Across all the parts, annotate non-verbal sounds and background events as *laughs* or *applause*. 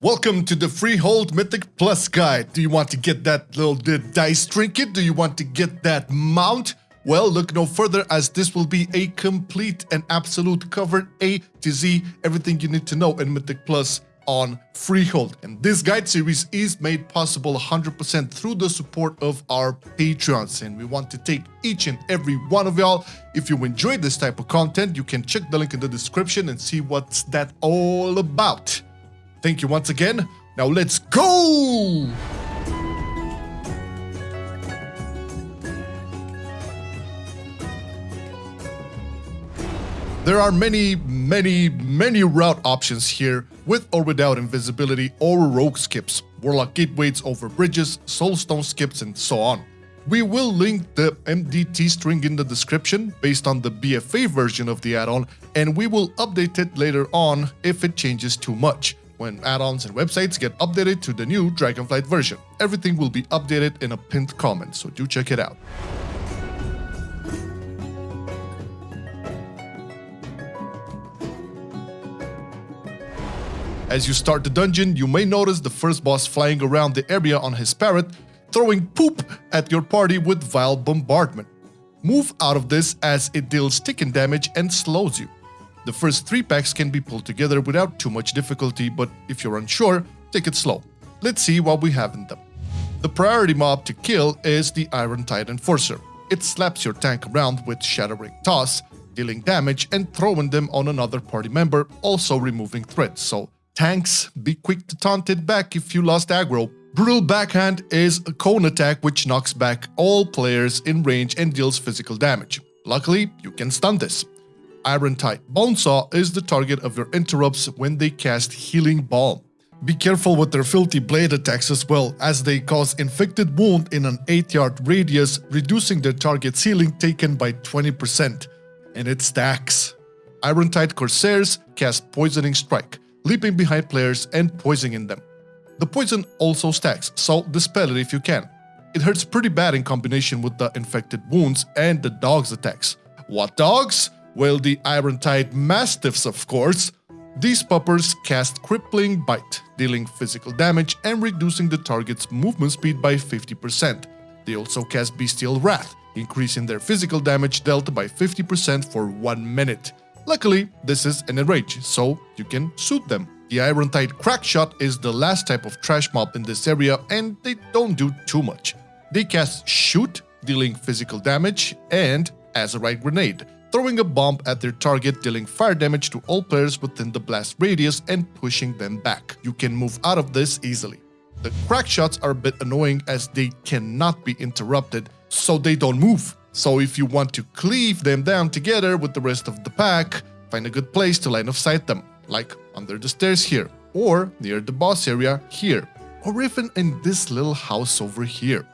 Welcome to the Freehold Mythic Plus guide. Do you want to get that little dice trinket? Do you want to get that mount? Well, look no further as this will be a complete and absolute cover A to Z, everything you need to know in Mythic Plus on Freehold. And this guide series is made possible 100% through the support of our Patreons. And we want to take each and every one of y'all. If you enjoy this type of content, you can check the link in the description and see what's that all about. Thank you once again. Now let's go! There are many, many, many route options here with or without invisibility or rogue skips, warlock gateways over bridges, soulstone skips and so on. We will link the MDT string in the description based on the BFA version of the add-on and we will update it later on if it changes too much when add-ons and websites get updated to the new Dragonflight version. Everything will be updated in a pinned comment, so do check it out. As you start the dungeon, you may notice the first boss flying around the area on his parrot, throwing poop at your party with Vile Bombardment. Move out of this as it deals ticking damage and slows you. The first three packs can be pulled together without too much difficulty, but if you're unsure, take it slow. Let's see what we have in them. The priority mob to kill is the Iron Tide Enforcer. It slaps your tank around with Shattering Toss, dealing damage and throwing them on another party member, also removing threats, so tanks, be quick to taunt it back if you lost aggro. Brutal Backhand is a cone attack which knocks back all players in range and deals physical damage. Luckily, you can stun this. Iron Tide Bonesaw is the target of your interrupts when they cast Healing Balm. Be careful with their filthy blade attacks as well, as they cause inflicted wound in an 8 yard radius, reducing their target's healing taken by 20%. And it stacks. Iron Tide Corsairs cast Poisoning Strike, leaping behind players and poisoning them. The poison also stacks, so dispel it if you can. It hurts pretty bad in combination with the infected wounds and the dog's attacks. What dogs? Well, the Iron-Tide Mastiffs, of course. These puppers cast Crippling Bite, dealing physical damage and reducing the target's movement speed by 50%. They also cast Bestial Wrath, increasing their physical damage dealt by 50% for 1 minute. Luckily, this is an enrage, so you can soothe them. The Iron Tide Crackshot is the last type of trash mob in this area and they don't do too much. They cast Shoot, dealing physical damage, and Azerite Grenade, throwing a bomb at their target dealing fire damage to all players within the blast radius and pushing them back. You can move out of this easily. The crack shots are a bit annoying as they cannot be interrupted, so they don't move. So if you want to cleave them down together with the rest of the pack, find a good place to line of sight them, like under the stairs here, or near the boss area here, or even in this little house over here.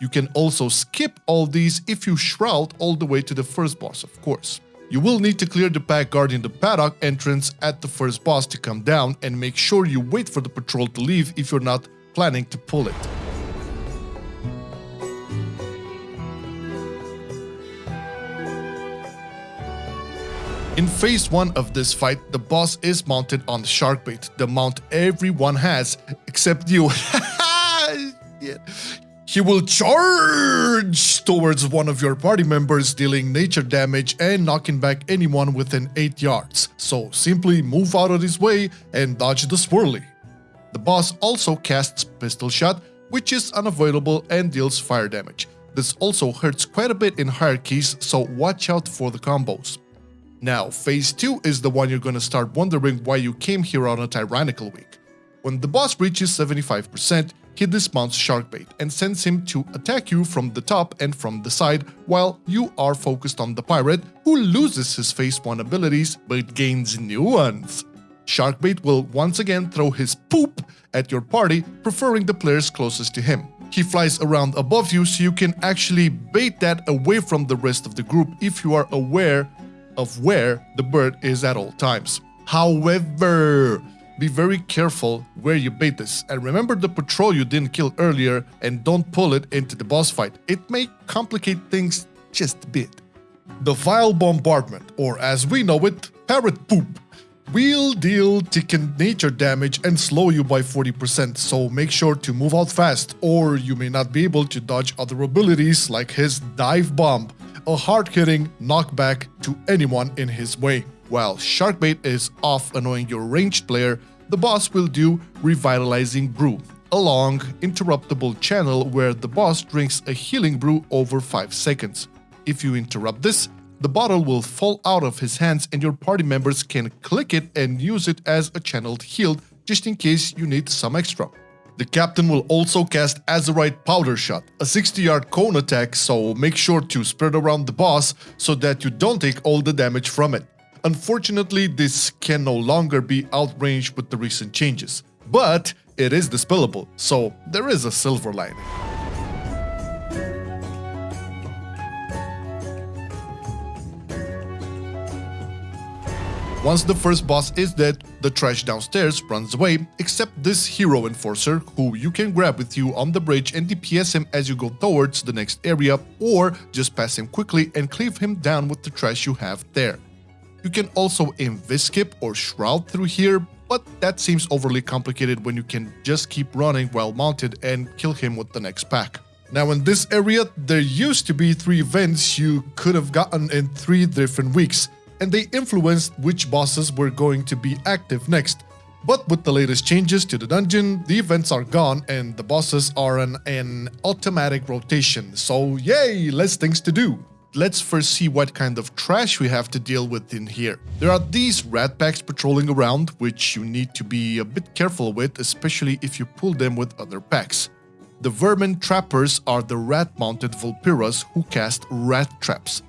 You can also skip all these if you shroud all the way to the first boss, of course. You will need to clear the pack guarding the paddock entrance at the first boss to come down and make sure you wait for the patrol to leave if you're not planning to pull it. In phase 1 of this fight, the boss is mounted on the Sharkbait, the mount everyone has, except you. *laughs* He will charge towards one of your party members dealing nature damage and knocking back anyone within 8 yards, so simply move out of his way and dodge the swirly. The boss also casts Pistol Shot, which is unavoidable and deals fire damage. This also hurts quite a bit in hierarchies, so watch out for the combos. Now, phase 2 is the one you're gonna start wondering why you came here on a tyrannical week. When the boss reaches 75%, he dismounts Sharkbait and sends him to attack you from the top and from the side while you are focused on the pirate who loses his phase 1 abilities but gains new ones. Sharkbait will once again throw his poop at your party, preferring the players closest to him. He flies around above you so you can actually bait that away from the rest of the group if you are aware of where the bird is at all times. However, be very careful where you bait this, and remember the patrol you didn't kill earlier and don't pull it into the boss fight. It may complicate things just a bit. The Vile Bombardment, or as we know it, Parrot Poop. will deal Ticken nature damage and slow you by 40%, so make sure to move out fast, or you may not be able to dodge other abilities like his Dive Bomb, a hard-hitting knockback to anyone in his way. While Sharkbait is off annoying your ranged player, the boss will do Revitalizing Brew, a long, interruptible channel where the boss drinks a healing brew over 5 seconds. If you interrupt this, the bottle will fall out of his hands and your party members can click it and use it as a channeled heal just in case you need some extra. The captain will also cast Azerite Powder Shot, a 60-yard cone attack, so make sure to spread around the boss so that you don't take all the damage from it. Unfortunately, this can no longer be outranged with the recent changes, but it is dispellable, so there is a silver lining. Once the first boss is dead, the trash downstairs runs away, except this hero enforcer, who you can grab with you on the bridge and DPS him as you go towards the next area, or just pass him quickly and cleave him down with the trash you have there. You can also invis-skip or shroud through here, but that seems overly complicated when you can just keep running while mounted and kill him with the next pack. Now in this area, there used to be three events you could have gotten in three different weeks, and they influenced which bosses were going to be active next. But with the latest changes to the dungeon, the events are gone and the bosses are on an automatic rotation, so yay, less things to do. Let's first see what kind of trash we have to deal with in here. There are these rat packs patrolling around, which you need to be a bit careful with, especially if you pull them with other packs. The vermin trappers are the rat-mounted Vulperas who cast rat traps.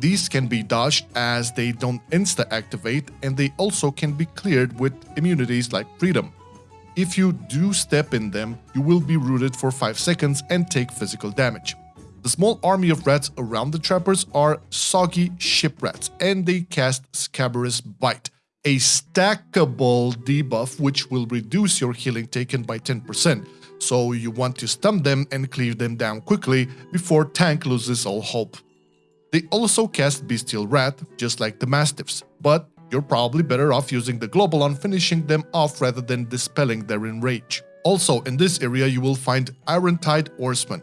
These can be dodged as they don't insta-activate and they also can be cleared with immunities like Freedom. If you do step in them, you will be rooted for 5 seconds and take physical damage. The small army of rats around the trappers are soggy ship rats and they cast Scabrous Bite, a stackable debuff which will reduce your healing taken by 10%, so you want to stun them and cleave them down quickly before Tank loses all hope. They also cast Bestial Wrath, just like the Mastiffs, but you're probably better off using the Global on finishing them off rather than dispelling their enrage. Also, in this area you will find Iron-Tide Oarsmen.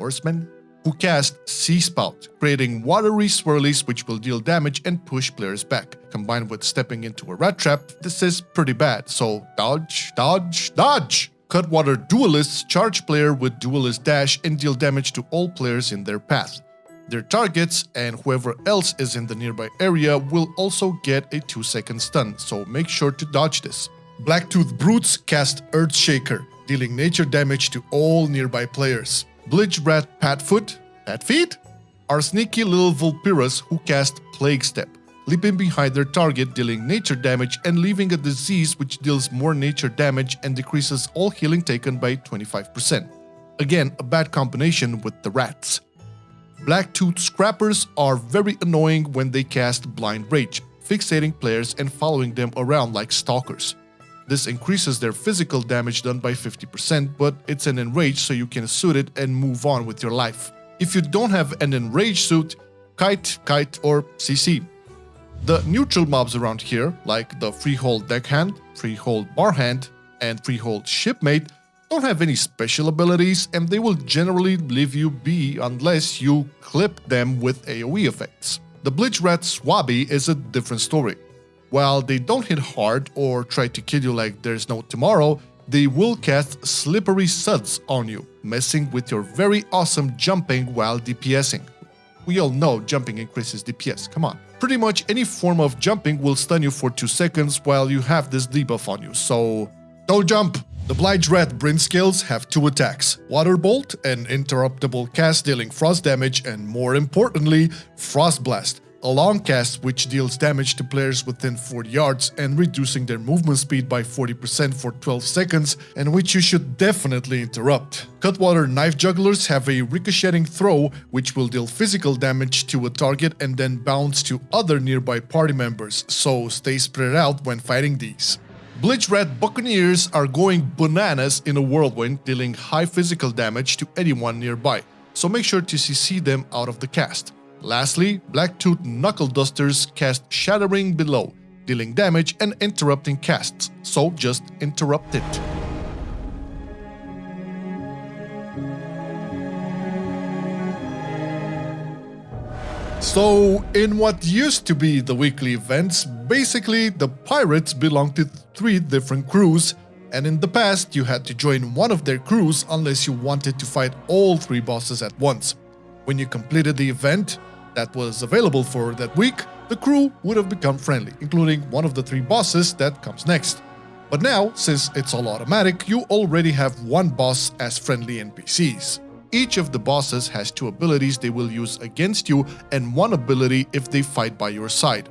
Oarsmen? Who cast Sea Spout, creating watery swirlies which will deal damage and push players back. Combined with stepping into a rat trap, this is pretty bad, so dodge, dodge, dodge! Cutwater Duelists charge player with Duelist Dash and deal damage to all players in their path. Their targets and whoever else is in the nearby area will also get a 2 second stun, so make sure to dodge this. Blacktooth Brutes cast Earthshaker, dealing nature damage to all nearby players. Bilge Rat Padfoot, Padfeet, are sneaky little Vulperas who cast Plague Step, leaping behind their target dealing nature damage and leaving a disease which deals more nature damage and decreases all healing taken by 25%. Again, a bad combination with the rats. Blacktooth Scrappers are very annoying when they cast Blind Rage, fixating players and following them around like stalkers. This increases their physical damage done by 50%, but it's an enrage so you can soothe it and move on with your life. If you don't have an enrage soothe, kite, kite or CC. The neutral mobs around here, like the Freehold Deckhand, Freehold Barhand, and Freehold Shipmate, don't have any special abilities and they will generally leave you be unless you clip them with AoE effects. The Bilge Rat Swabby is a different story. While they don't hit hard or try to kill you like there's no tomorrow, they will cast Slippery Suds on you, messing with your very awesome jumping while DPSing. We all know jumping increases DPS, come on. Pretty much any form of jumping will stun you for 2 seconds while you have this debuff on you, so don't jump! The Bilge Rat Brinescales have two attacks, Water Bolt, an interruptible cast dealing frost damage, and more importantly, Frost Blast, a long cast which deals damage to players within 40 yards and reducing their movement speed by 40% for 12 seconds, and which you should definitely interrupt. Cutwater Knife Jugglers have a ricocheting throw which will deal physical damage to a target and then bounce to other nearby party members, so stay spread out when fighting these. Bilge Rat Buccaneers are going bananas in a whirlwind, dealing high physical damage to anyone nearby, so make sure to CC them out of the cast. Lastly, Blacktooth Knuckle Dusters cast Shattering Bellow, dealing damage and interrupting casts, so just interrupt it. So, in what used to be the weekly events, basically the pirates belonged to three different crews, and in the past you had to join one of their crews unless you wanted to fight all three bosses at once. When you completed the event that was available for that week, the crew would have become friendly, including one of the three bosses that comes next. But now, since it's all automatic, you already have one boss as friendly NPCs. Each of the bosses has two abilities they will use against you and one ability if they fight by your side.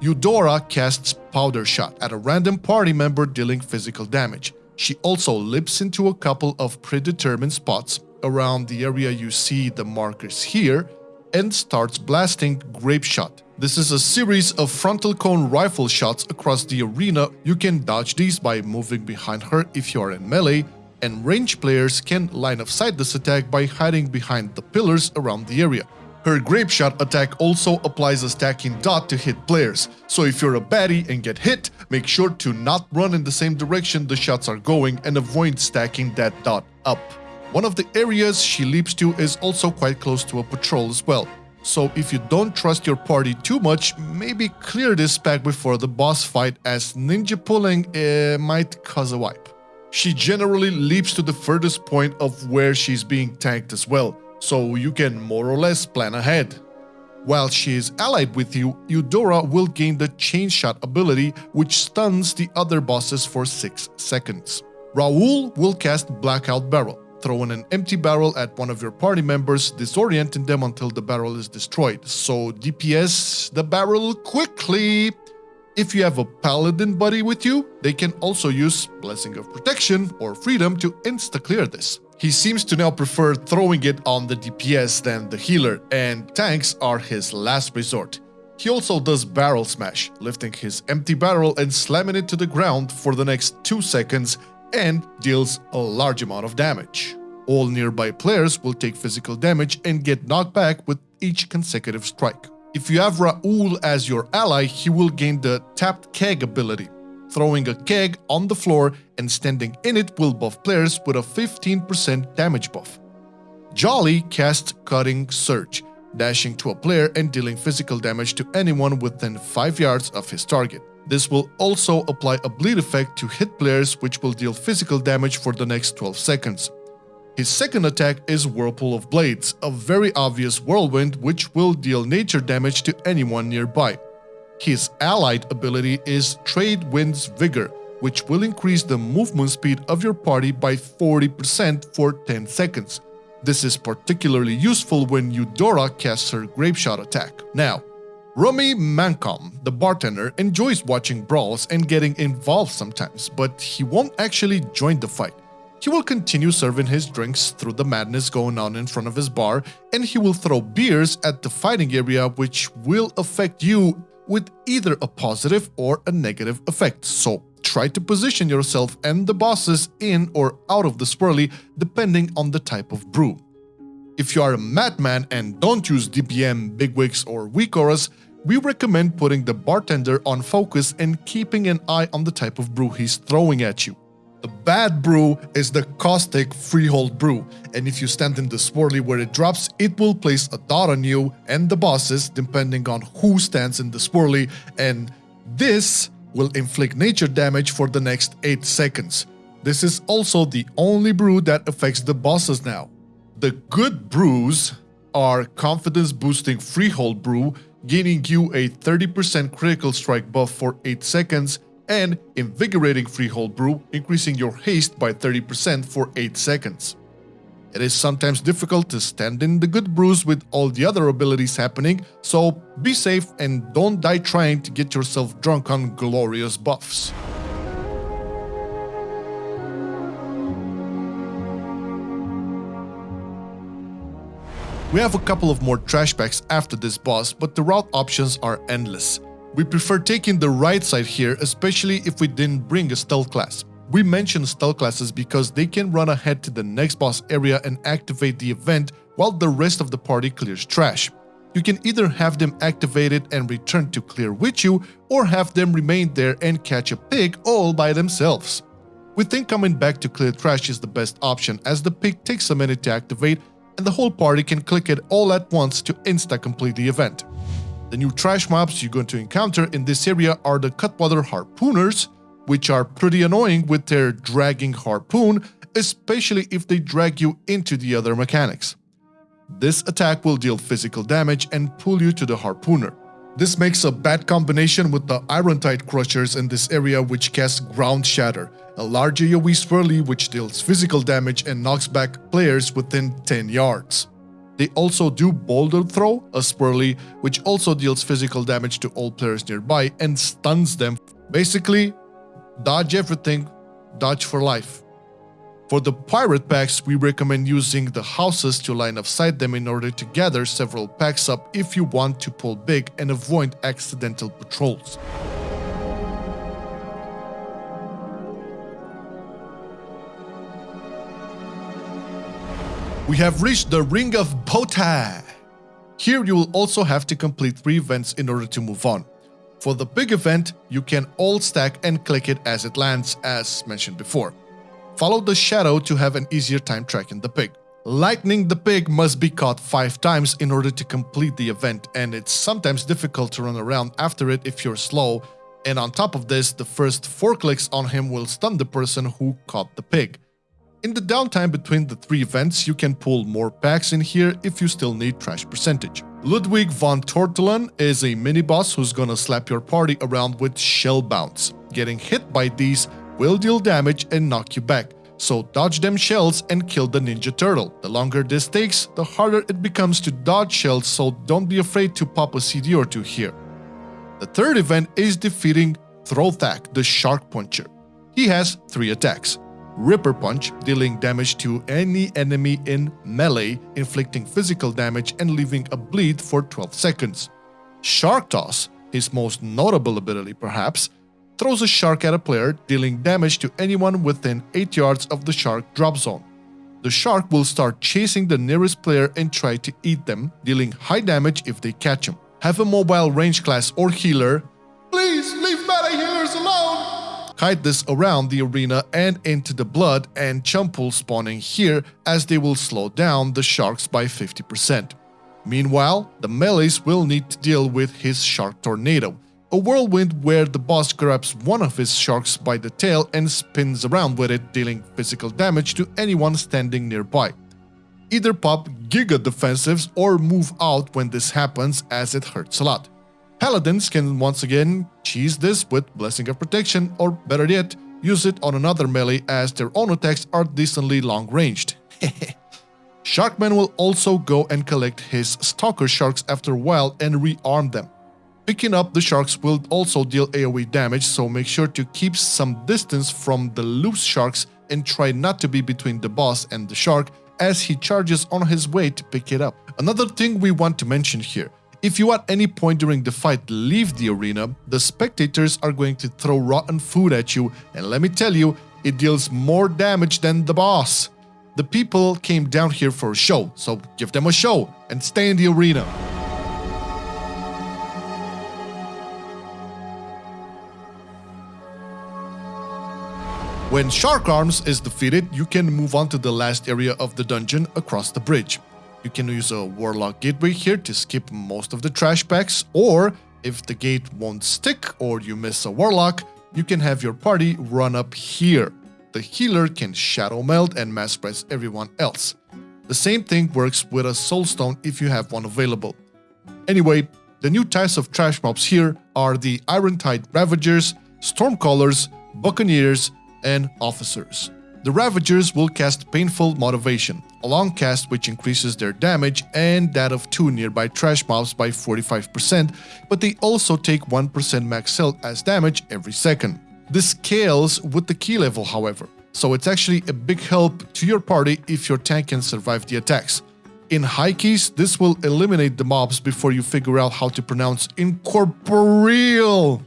Eudora casts Powder Shot at a random party member dealing physical damage. She also leaps into a couple of predetermined spots around the area you see the markers here and starts blasting Grape Shot. This is a series of frontal cone rifle shots across the arena. You can dodge these by moving behind her if you are in melee, and range players can line of sight this attack by hiding behind the pillars around the area. Her Grape Shot attack also applies a stacking dot to hit players, so if you're a baddie and get hit, make sure to not run in the same direction the shots are going and avoid stacking that dot up. One of the areas she leaps to is also quite close to a patrol as well, so if you don't trust your party too much, maybe clear this pack before the boss fight as ninja pulling uh, might cause a wipe. She generally leaps to the furthest point of where she's being tanked as well, so you can more or less plan ahead. While she is allied with you, Eudora will gain the Chain Shot ability which stuns the other bosses for 6 seconds. Raul will cast Blackout Barrel, throwing an empty barrel at one of your party members, disorienting them until the barrel is destroyed. So DPS the barrel quickly! If you have a paladin buddy with you, they can also use Blessing of Protection or Freedom to insta-clear this. He seems to now prefer throwing it on the DPS than the healer, and tanks are his last resort. He also does Barrel Smash, lifting his empty barrel and slamming it to the ground for the next 2 seconds and deals a large amount of damage. All nearby players will take physical damage and get knocked back with each consecutive strike. If you have Raul as your ally, he will gain the Tapped Keg ability. Throwing a keg on the floor and standing in it will buff players with a 15% damage buff. Jolly casts Cutting Surge, dashing to a player and dealing physical damage to anyone within 5 yards of his target. This will also apply a bleed effect to hit players which will deal physical damage for the next 12 seconds. His second attack is Whirlpool of Blades, a very obvious whirlwind which will deal nature damage to anyone nearby. His allied ability is Trade Wind's Vigor, which will increase the movement speed of your party by 40% for 10 seconds. This is particularly useful when Eudora casts her Grapeshot attack. Now, Rummy Mancomb, the bartender, enjoys watching brawls and getting involved sometimes, but he won't actually join the fight. He will continue serving his drinks through the madness going on in front of his bar, and he will throw beers at the fighting area which will affect you with either a positive or a negative effect. So try to position yourself and the bosses in or out of the swirly depending on the type of brew. If you are a madman and don't use DBM, bigwigs or weak auras, we recommend putting the bartender on focus and keeping an eye on the type of brew he's throwing at you. The bad brew is the caustic freehold brew, and if you stand in the swirly where it drops, it will place a dot on you and the bosses depending on who stands in the swirly, and this will inflict nature damage for the next 8 seconds. This is also the only brew that affects the bosses now. The good brews are confidence boosting freehold brew, gaining you a 30% critical strike buff for 8 seconds, and Invigorating Freehold Brew, increasing your haste by 30% for 8 seconds. It is sometimes difficult to stand in the good brews with all the other abilities happening, so be safe and don't die trying to get yourself drunk on glorious buffs. We have a couple of more trash packs after this boss, but the route options are endless. We prefer taking the right side here, especially if we didn't bring a stealth class. We mention stealth classes because they can run ahead to the next boss area and activate the event while the rest of the party clears trash. You can either have them activated and return to clear with you, or have them remain there and catch a pig all by themselves. We think coming back to clear trash is the best option as the pig takes a minute to activate and the whole party can click it all at once to insta-complete the event. The new trash mobs you're going to encounter in this area are the Cutwater Harpooners, which are pretty annoying with their dragging harpoon, especially if they drag you into the other mechanics. This attack will deal physical damage and pull you to the harpooner. This makes a bad combination with the Irontide Crushers in this area which cast Ground Shatter, a large AoE swirly which deals physical damage and knocks back players within 10 yards. They also do Boulder Throw, a swirly which also deals physical damage to all players nearby and stuns them. Basically, dodge everything, dodge for life. For the pirate packs, we recommend using the houses to line of sight them in order to gather several packs up if you want to pull big and avoid accidental patrols. We have reached the Ring of Booty. Here you will also have to complete 3 events in order to move on. For the big event, you can all stack and click it as it lands as mentioned before. Follow the shadow to have an easier time tracking the pig. Lightning the pig must be caught 5 times in order to complete the event and it's sometimes difficult to run around after it if you're slow and on top of this, the first 4 clicks on him will stun the person who caught the pig. In the downtime between the 3 events, you can pull more packs in here if you still need trash percentage. Ludwig von Tortollan is a mini-boss who's gonna slap your party around with shell bounce. Getting hit by these will deal damage and knock you back, so dodge them shells and kill the ninja turtle. The longer this takes, the harder it becomes to dodge shells so don't be afraid to pop a CD or two here. The third event is defeating Trothak, the Shark Puncher. He has 3 attacks. Ripper Punch, dealing damage to any enemy in melee, inflicting physical damage and leaving a bleed for 12 seconds. Shark Toss, his most notable ability perhaps, throws a shark at a player, dealing damage to anyone within 8 yards of the shark drop zone. The shark will start chasing the nearest player and try to eat them, dealing high damage if they catch him. Have a mobile range class or healer. Please leave meta healers alone! Kite this around the arena and into the blood and chum pool spawning here as they will slow down the sharks by 50%. Meanwhile, the melees will need to deal with his shark tornado, a whirlwind where the boss grabs one of his sharks by the tail and spins around with it, dealing physical damage to anyone standing nearby. Either pop Giga defensives or move out when this happens as it hurts a lot. Paladins can once again cheese this with Blessing of Protection or better yet, use it on another melee as their own attacks are decently long ranged. *laughs* Sharkman will also go and collect his Stalker Sharks after a while and rearm them. Picking up the sharks will also deal AoE damage, so make sure to keep some distance from the loose sharks and try not to be between the boss and the shark as he charges on his way to pick it up. Another thing we want to mention here, if you at any point during the fight leave the arena, the spectators are going to throw rotten food at you and let me tell you, it deals more damage than the boss. The people came down here for a show, so give them a show and stay in the arena. When Shark Arms is defeated, you can move on to the last area of the dungeon across the bridge. You can use a Warlock Gateway here to skip most of the trash packs, or if the gate won't stick or you miss a Warlock, you can have your party run up here. The healer can Shadow Meld and Mass Press everyone else. The same thing works with a Soulstone if you have one available. Anyway, the new types of trash mobs here are the Irontide Ravagers, Stormcallers, Buccaneers, and officers. The Ravagers will cast Painful Motivation, a long cast which increases their damage and that of two nearby trash mobs by 45%, but they also take 1% max health as damage every second. This scales with the key level however, so it's actually a big help to your party if your tank can survive the attacks. In high keys, this will eliminate the mobs before you figure out how to pronounce incorporeal.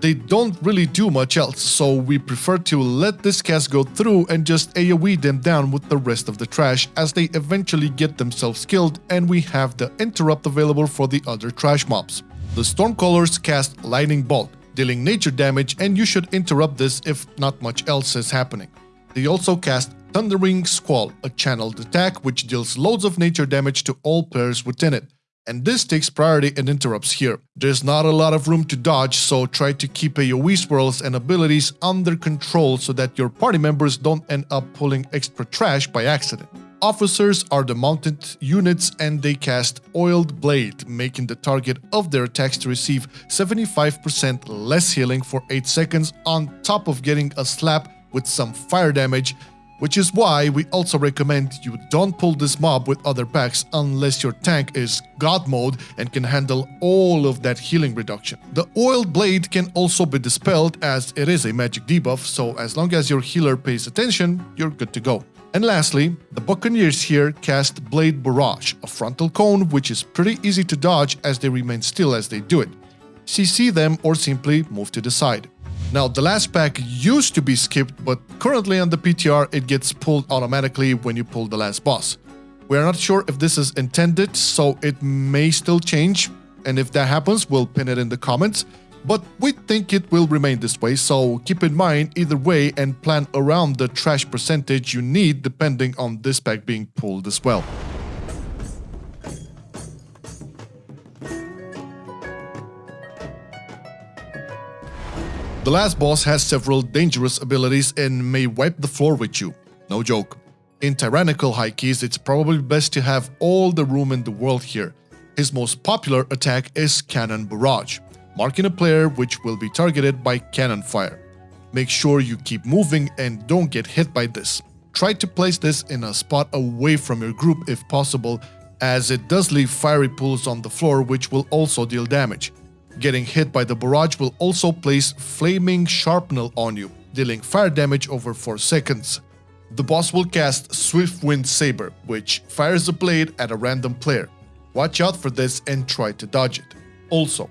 They don't really do much else, so we prefer to let this cast go through and just AoE them down with the rest of the trash as they eventually get themselves killed and we have the interrupt available for the other trash mobs. The Stormcallers cast Lightning Bolt, dealing nature damage and you should interrupt this if not much else is happening. They also cast Thundering Squall, a channeled attack which deals loads of nature damage to all players within it. And this takes priority and interrupts here. There's not a lot of room to dodge, so try to keep uh, AoE swirls and abilities under control so that your party members don't end up pulling extra trash by accident. Officers are the mounted units and they cast Oiled Blade, making the target of their attacks to receive 75% less healing for 8 seconds on top of getting a slap with some fire damage which is why we also recommend you don't pull this mob with other packs unless your tank is God mode and can handle all of that healing reduction. The Oiled Blade can also be dispelled as it is a magic debuff, so as long as your healer pays attention, you're good to go. And lastly, the Buccaneers here cast Blade Barrage, a frontal cone which is pretty easy to dodge as they remain still as they do it. CC them or simply move to the side. Now, the last pack used to be skipped, but currently on the PTR it gets pulled automatically when you pull the last boss. We are not sure if this is intended, so it may still change, and if that happens, we'll pin it in the comments. But we think it will remain this way, so keep in mind either way and plan around the trash percentage you need depending on this pack being pulled as well. The last boss has several dangerous abilities and may wipe the floor with you. No joke. In Tyrannical High Keys, it's probably best to have all the room in the world here. His most popular attack is Cannon Barrage, marking a player which will be targeted by cannon fire. Make sure you keep moving and don't get hit by this. Try to place this in a spot away from your group if possible, as it does leave fiery pools on the floor which will also deal damage. Getting hit by the barrage will also place Flaming Shrapnel on you, dealing fire damage over 4 seconds. The boss will cast Swift Wind Saber, which fires a blade at a random player. Watch out for this and try to dodge it. Also,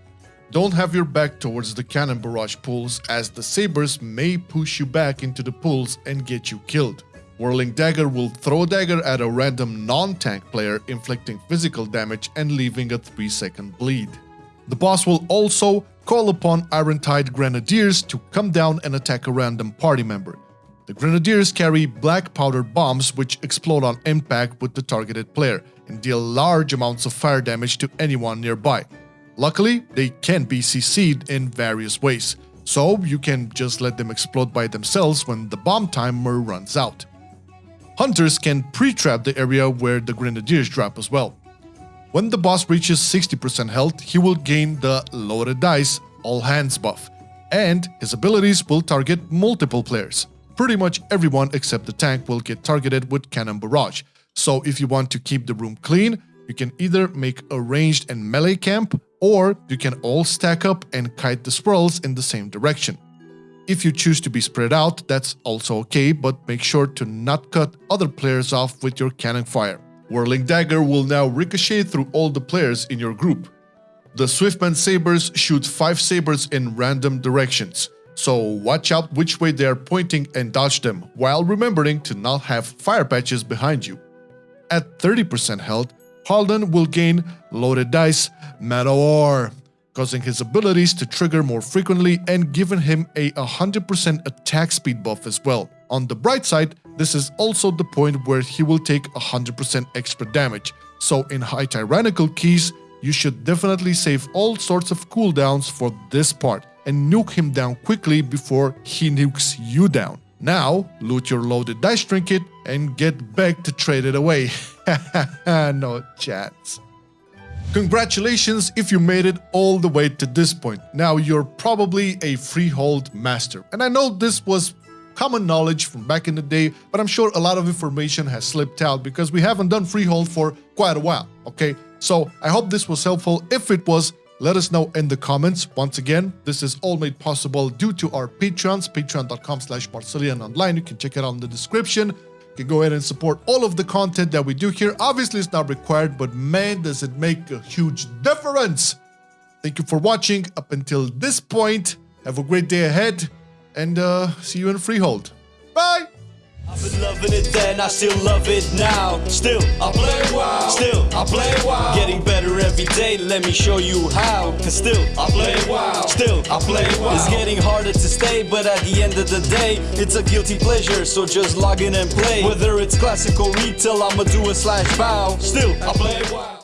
don't have your back towards the cannon barrage pools as the sabers may push you back into the pools and get you killed. Whirling Dagger will throw a dagger at a random non-tank player inflicting physical damage and leaving a 3 second bleed. The boss will also call upon Irontide Grenadiers to come down and attack a random party member. The Grenadiers carry black powdered bombs which explode on impact with the targeted player and deal large amounts of fire damage to anyone nearby. Luckily, they can be CC'd in various ways, so you can just let them explode by themselves when the bomb timer runs out. Hunters can pre-trap the area where the Grenadiers drop as well. When the boss reaches 60% health, he will gain the Loaded Dice All Hands buff, and his abilities will target multiple players. Pretty much everyone except the tank will get targeted with Cannon Barrage, so if you want to keep the room clean, you can either make a ranged and melee camp, or you can all stack up and kite the swirls in the same direction. If you choose to be spread out, that's also okay, but make sure to not cut other players off with your cannon fire. Whirling Dagger will now ricochet through all the players in your group. The Swift Wind Sabers shoot 5 sabers in random directions, so watch out which way they are pointing and dodge them, while remembering to not have fire patches behind you. At 30% health, Harlan will gain Loaded Dice Meteor, causing his abilities to trigger more frequently and giving him a 100% attack speed buff as well. On the bright side, this is also the point where he will take 100% extra damage, so in high tyrannical keys, you should definitely save all sorts of cooldowns for this part and nuke him down quickly before he nukes you down. Now, loot your loaded dice trinket and get back to trade it away. *laughs* no chance. Congratulations if you made it all the way to this point. Now you're probably a freehold master. And I know this was common knowledge from back in the day, but I'm sure a lot of information has slipped out because we haven't done Freehold for quite a while, okay? So I hope this was helpful. If it was, let us know in the comments. Once again, this is all made possible due to our Patreons, patreon.com slash Online. You can check it out in the description. You can go ahead and support all of the content that we do here. Obviously, it's not required, but man, does it make a huge difference. Thank you for watching up until this point, Have a great day ahead, and uh, see you in Freehold. Bye! I've been loving it then, I still love it now. Still, I play WoW. Still, I play WoW. Getting better every day, let me show you how. Cause still, I play WoW. Still, I play WoW. It's getting harder to stay, but at the end of the day, it's a guilty pleasure, so just log in and play. Whether it's classical retail, I'ma do a slash bow. Still, I play WoW.